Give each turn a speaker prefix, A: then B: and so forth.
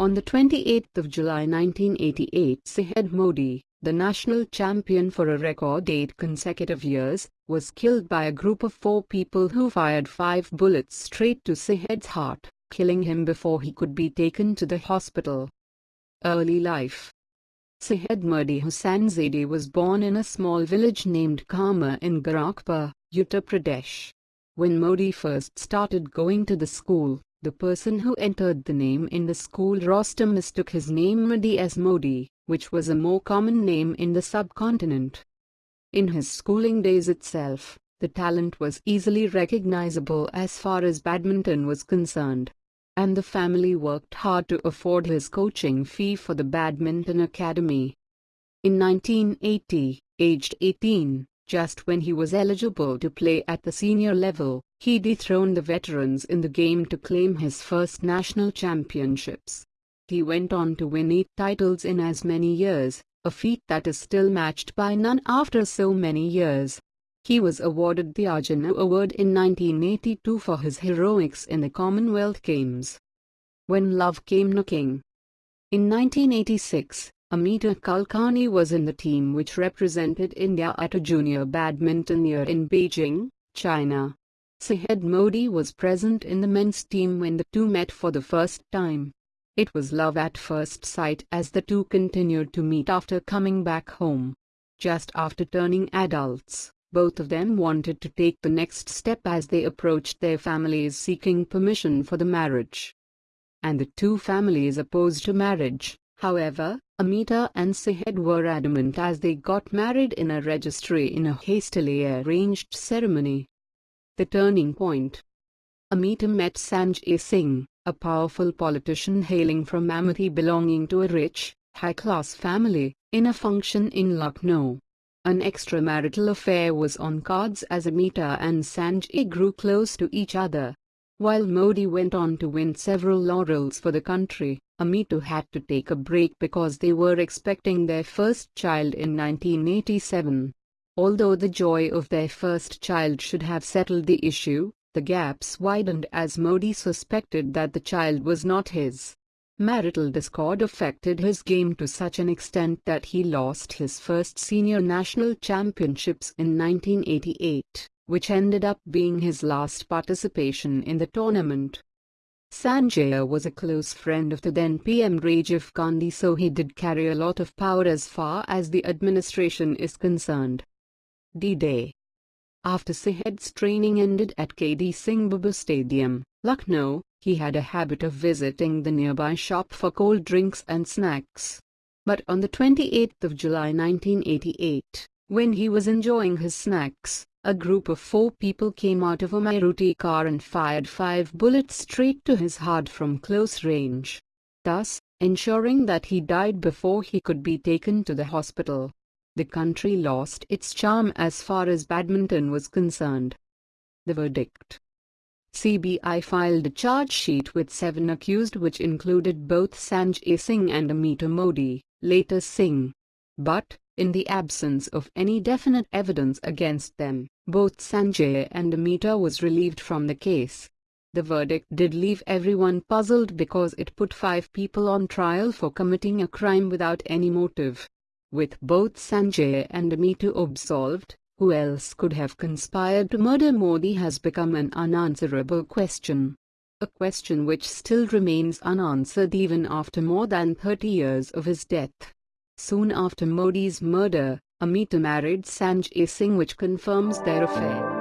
A: On the 28th of July 1988 Syed Modi, the national champion for a record eight consecutive years, was killed by a group of four people who fired five bullets straight to Syed's heart, killing him before he could be taken to the hospital. Early life Syed Modi Hussain Zaidi was born in a small village named Kama in Gorakhpur, Uttar Pradesh. When Modi first started going to the school, the person who entered the name in the school roster mistook his name Mehdi as Modi, which was a more common name in the subcontinent. In his schooling days itself, the talent was easily recognizable as far as badminton was concerned and the family worked hard to afford his coaching fee for the badminton academy. In 1980, aged 18, just when he was eligible to play at the senior level, he dethroned the veterans in the game to claim his first national championships. He went on to win eight titles in as many years, a feat that is still matched by none after so many years. He was awarded the Arjuna Award in 1982 for his heroics in the Commonwealth Games. When Love Came Knocking In 1986, Amita Kulkarni was in the team which represented India at a junior badminton year in Beijing, China. Syed Modi was present in the men's team when the two met for the first time. It was love at first sight as the two continued to meet after coming back home. Just after turning adults, both of them wanted to take the next step as they approached their families seeking permission for the marriage. And the two families opposed to marriage. However, Amita and Syed were adamant as they got married in a registry in a hastily arranged ceremony. The turning point. Amita met Sanjay Singh, a powerful politician hailing from Amethi belonging to a rich, high-class family, in a function in Lucknow. An extramarital affair was on cards as Amita and Sanjay grew close to each other. While Modi went on to win several laurels for the country, Amita had to take a break because they were expecting their first child in 1987. Although the joy of their first child should have settled the issue, the gaps widened as Modi suspected that the child was not his. Marital discord affected his game to such an extent that he lost his first senior national championships in 1988, which ended up being his last participation in the tournament. Sanjay was a close friend of the then PM Rajiv Gandhi so he did carry a lot of power as far as the administration is concerned. D-Day After Syed's training ended at KD Singh Babu Stadium, Lucknow, he had a habit of visiting the nearby shop for cold drinks and snacks. But on the 28th of July 1988, when he was enjoying his snacks, a group of four people came out of a Maruti car and fired five bullets straight to his heart from close range, thus ensuring that he died before he could be taken to the hospital. The country lost its charm as far as badminton was concerned. The verdict CBI filed a charge sheet with seven accused which included both Sanjay Singh and Amita Modi, later Singh. But, in the absence of any definite evidence against them, both Sanjay and Amita was relieved from the case. The verdict did leave everyone puzzled because it put five people on trial for committing a crime without any motive. With both Sanjay and Amita absolved, who else could have conspired to murder Modi has become an unanswerable question. A question which still remains unanswered even after more than 30 years of his death. Soon after Modi's murder, Amita married Sanjay Singh which confirms their affair.